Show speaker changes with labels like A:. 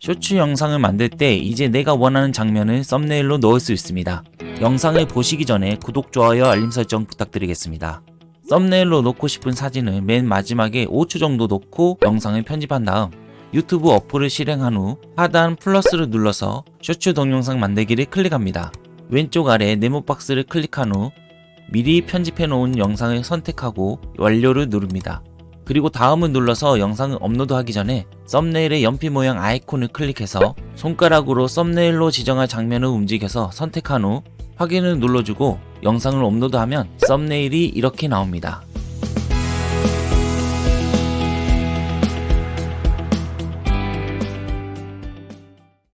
A: 쇼츠 영상을 만들 때 이제 내가 원하는 장면을 썸네일로 넣을 수 있습니다. 영상을 보시기 전에 구독, 좋아요, 알림 설정 부탁드리겠습니다. 썸네일로 넣고 싶은 사진을 맨 마지막에 5초 정도 넣고 영상을 편집한 다음 유튜브 어플을 실행한 후 하단 플러스를 눌러서 쇼츠 동영상 만들기를 클릭합니다. 왼쪽 아래 네모 박스를 클릭한 후 미리 편집해 놓은 영상을 선택하고 완료를 누릅니다. 그리고 다음을 눌러서 영상을 업로드하기 전에 썸네일의 연필 모양 아이콘을 클릭해서 손가락으로 썸네일로 지정할 장면을 움직여서 선택한 후 확인을 눌러주고 영상을 업로드하면 썸네일이 이렇게 나옵니다.